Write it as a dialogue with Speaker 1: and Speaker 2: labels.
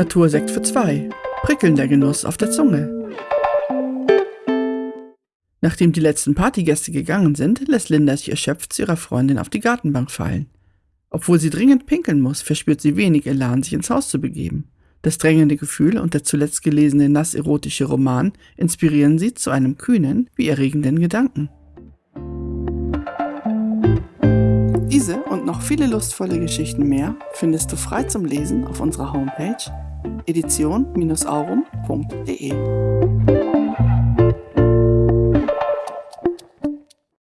Speaker 1: Natursekt für zwei. Prickelnder Genuss auf der Zunge. Nachdem die letzten Partygäste gegangen sind, lässt Linda sich erschöpft zu ihrer Freundin auf die Gartenbank fallen. Obwohl sie dringend pinkeln muss, verspürt sie wenig Elan, sich ins Haus zu begeben. Das drängende Gefühl und der zuletzt gelesene nass-erotische Roman inspirieren sie zu einem kühnen wie erregenden Gedanken. Diese und noch viele lustvolle Geschichten mehr findest du frei zum Lesen auf unserer Homepage edition-aurum.de.